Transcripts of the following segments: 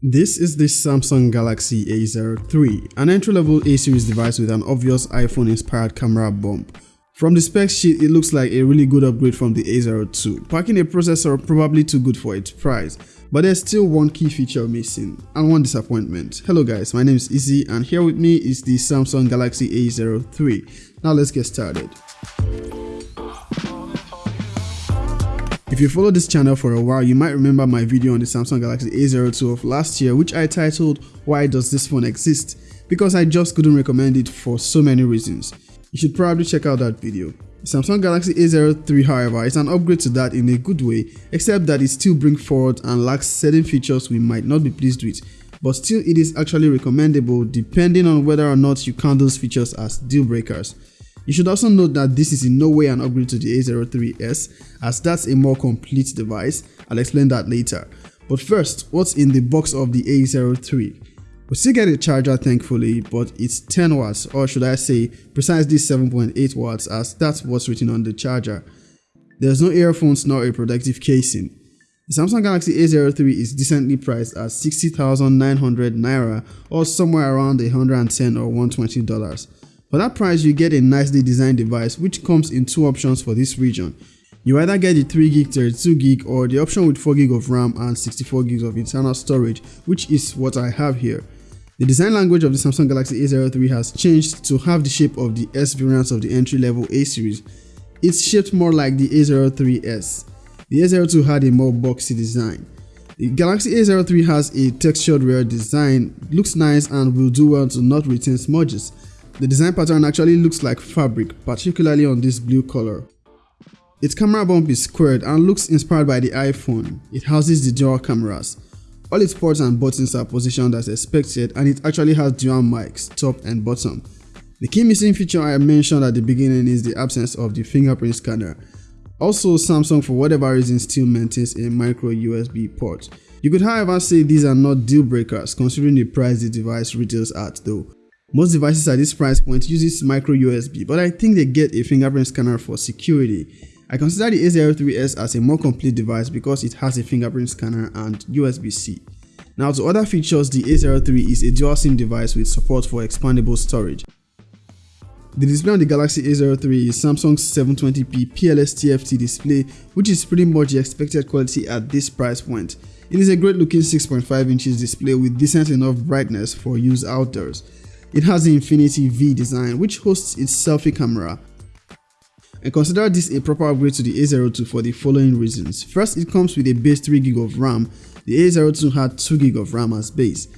This is the Samsung Galaxy A03, an entry-level A-series device with an obvious iPhone-inspired camera bump. From the spec sheet, it looks like a really good upgrade from the A02, packing a processor probably too good for its price, but there's still one key feature missing, and one disappointment. Hello guys, my name is Izzy, and here with me is the Samsung Galaxy A03. Now let's get started. If you follow this channel for a while, you might remember my video on the Samsung Galaxy A02 of last year which I titled Why Does This Phone Exist? because I just couldn't recommend it for so many reasons. You should probably check out that video. Samsung Galaxy A03 however is an upgrade to that in a good way except that it still brings forward and lacks certain features we might not be pleased with but still it is actually recommendable depending on whether or not you count those features as deal breakers. You should also note that this is in no way an upgrade to the A03s as that's a more complete device, I'll explain that later. But first, what's in the box of the A03? We still get a charger thankfully, but it's 10 watts or should I say precisely 7.8 watts as that's what's written on the charger. There's no earphones nor a protective casing. The Samsung Galaxy A03 is decently priced at 60,900 Naira or somewhere around 110 or 120 dollars. For that price, you get a nicely designed device which comes in two options for this region. You either get the 3GB 32GB or the option with 4GB of RAM and 64GB of internal storage, which is what I have here. The design language of the Samsung Galaxy A03 has changed to have the shape of the S variant of the entry-level A series. It's shaped more like the A03s. The A02 had a more boxy design. The Galaxy A03 has a textured rear design, looks nice and will do well to not retain smudges. The design pattern actually looks like fabric, particularly on this blue color. Its camera bump is squared and looks inspired by the iPhone. It houses the dual cameras. All its ports and buttons are positioned as expected and it actually has dual mics, top and bottom. The key missing feature I mentioned at the beginning is the absence of the fingerprint scanner. Also, Samsung for whatever reason still maintains a micro USB port. You could however say these are not deal breakers considering the price the device retails at though. Most devices at this price point uses micro USB, but I think they get a fingerprint scanner for security. I consider the A03s as a more complete device because it has a fingerprint scanner and USB-C. Now to other features, the A03 is a dual SIM device with support for expandable storage. The display on the Galaxy A03 is Samsung's 720p PLS TFT display which is pretty much the expected quality at this price point. It is a great looking 6.5 inches display with decent enough brightness for use outdoors. It has the Infinity V design which hosts its selfie camera. And consider this a proper upgrade to the A02 for the following reasons. First, it comes with a base 3GB of RAM. The A02 had 2GB of RAM as base.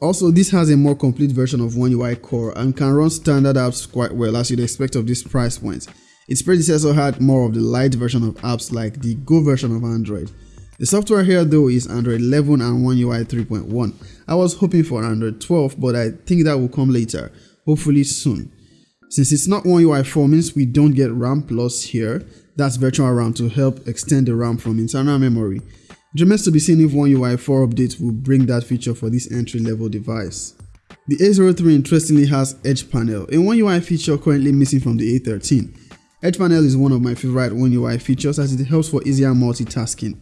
Also, this has a more complete version of One UI Core and can run standard apps quite well as you'd expect of this price point. Its predecessor had more of the light version of apps like the Go version of Android. The software here though is Android 11 and One UI 3.1. I was hoping for Android 12 but I think that will come later, hopefully soon. Since it's not One UI 4 means we don't get RAM Plus here, that's virtual RAM to help extend the RAM from internal memory. It remains to be seen if One UI 4 update will bring that feature for this entry level device. The A03 interestingly has Edge Panel, a One UI feature currently missing from the A13. Edge Panel is one of my favorite One UI features as it helps for easier multitasking.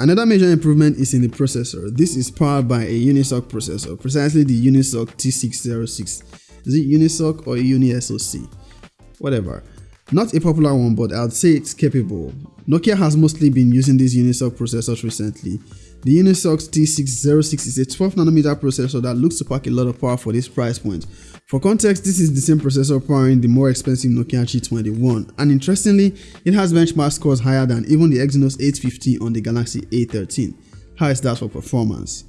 Another major improvement is in the processor. This is powered by a Unisoc processor, precisely the Unisoc T606. Is it Unisoc or UniSoc? Whatever. Not a popular one, but I'd say it's capable. Nokia has mostly been using these Unisoc processors recently. The Unisoc T606 is a 12nm processor that looks to pack a lot of power for this price point. For context, this is the same processor powering the more expensive Nokia G21 and interestingly, it has benchmark scores higher than even the Exynos 850 on the Galaxy A13. How is that for performance?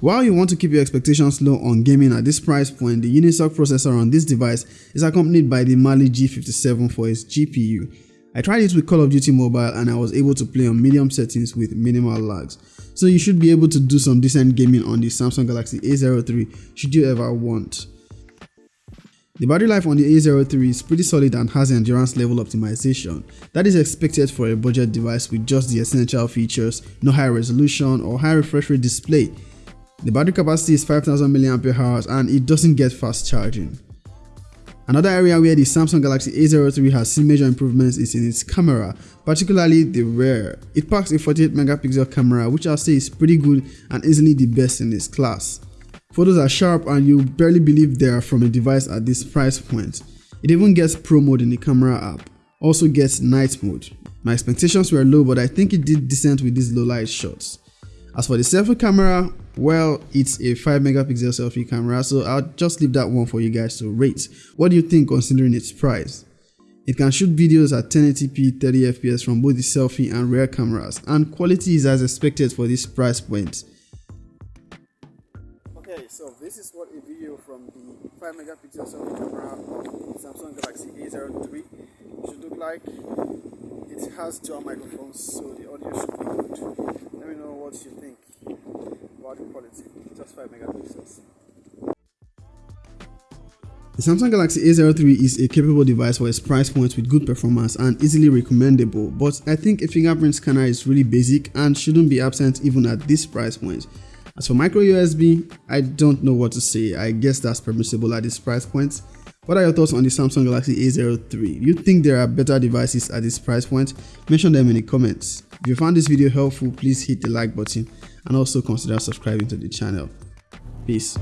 While you want to keep your expectations low on gaming at this price point, the Unisoc processor on this device is accompanied by the Mali G57 for its GPU. I tried it with Call of Duty Mobile and I was able to play on medium settings with minimal lags. So you should be able to do some decent gaming on the Samsung Galaxy A03 should you ever want. The battery life on the A03 is pretty solid and has endurance level optimization that is expected for a budget device with just the essential features, no high resolution or high refresh rate display. The battery capacity is 5000 mAh and it doesn't get fast charging. Another area where the Samsung Galaxy A03 has seen major improvements is in its camera, particularly the rear. It packs a 48 megapixel camera which I'll say is pretty good and easily the best in its class. Photos are sharp and you barely believe they are from a device at this price point. It even gets pro mode in the camera app, also gets night mode. My expectations were low but I think it did decent with these low light shots. As for the selfie camera, well, it's a 5 megapixel selfie camera, so I'll just leave that one for you guys to rate. What do you think considering its price? It can shoot videos at 1080p 30fps from both the selfie and rear cameras, and quality is as expected for this price point. Okay, so this is what a video from the 5 megapixel selfie camera of Samsung Galaxy A03 should look like. It has dual microphones, so the audio should be good. Let me know what you think quality. Just 5 megapixels. The Samsung Galaxy A03 is a capable device for its price point with good performance and easily recommendable, but I think a fingerprint scanner is really basic and shouldn't be absent even at this price point. As for micro USB, I don't know what to say, I guess that's permissible at this price point. What are your thoughts on the Samsung Galaxy A03? You think there are better devices at this price point? Mention them in the comments. If you found this video helpful, please hit the like button and also consider subscribing to the channel. Peace.